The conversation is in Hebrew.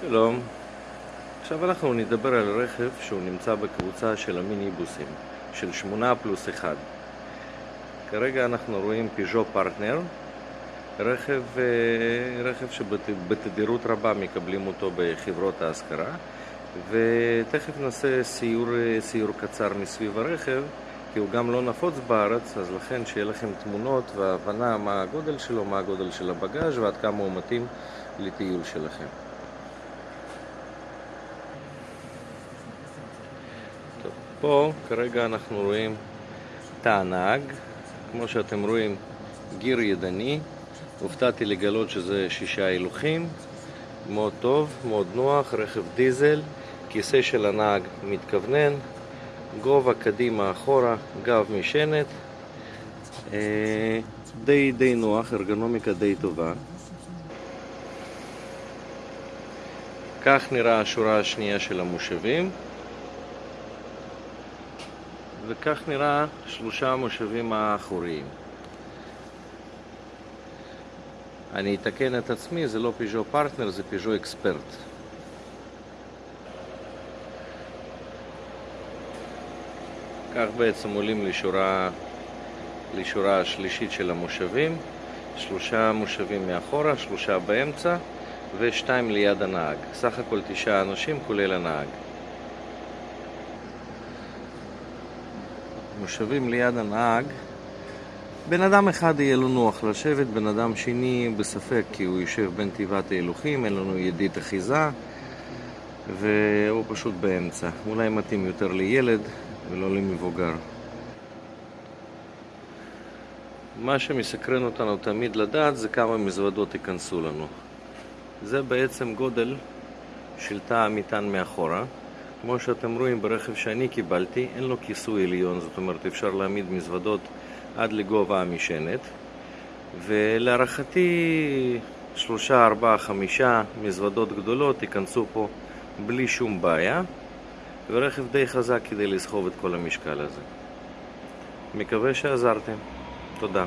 שלום. עכשיו אנחנו נדבר על רכב שהוא נמצא בקבוצה של המיניבוסים, של 8 פלוס 1. כרגע אנחנו רואים פיז'ו פרטנר, רכב, אה, רכב שבתדירות רבה מקבלים אותו בחברות ההשכרה, ותכף נעשה סיור, סיור קצר מסביב הרכב, כי הוא גם לא נפוץ בארץ, אז לכן שיהיה לכם תמונות והבנה מה הגודל שלו, מה הגודל של הבגאז' ועד כמה הוא מתאים לטיול שלכם. פה כרגע אנחנו רואים תא הנהג, כמו שאתם רואים גיר ידני, הופתעתי לגלות שזה שישה הילוכים, מאוד טוב, מאוד נוח, רכב דיזל, כיסא של הנהג מתכוונן, גובה קדימה אחורה, גב משענת, אה, די די נוח, ארגונומיקה די טובה. כך נראה השורה השנייה של המושבים וכך נראה שלושה המושבים האחוריים. אני אתקן את עצמי, זה לא פיז'ו פרטנר, זה פיז'ו אקספרט. כך בעצם עולים לשורה, לשורה השלישית של המושבים, שלושה מושבים מאחורה, שלושה באמצע ושתיים ליד הנהג. סך הכל תשעה אנשים כולל הנהג. מושבים ליד הנהג, בן אדם אחד יהיה לו נוח לשבת, בן אדם שני בספק כי הוא יושב בין תיבת ההילוכים, אין לנו ידית אחיזה והוא פשוט באמצע. אולי מתאים יותר לילד ולא למבוגר. מה שמסקרן אותנו תמיד לדעת זה כמה מזוודות ייכנסו לנו. זה בעצם גודל של תא המטען מאחורה. כמו שאתם רואים ברכב שאני קיבלתי, אין לו כיסוי עליון, זאת אומרת אפשר להעמיד מזוודות עד לגובה המשענת. ולהערכתי שלושה, ארבעה, חמישה מזוודות גדולות ייכנסו פה בלי שום בעיה. ורכב די חזק כדי לסחוב את כל המשקל הזה. מקווה שעזרתם. תודה.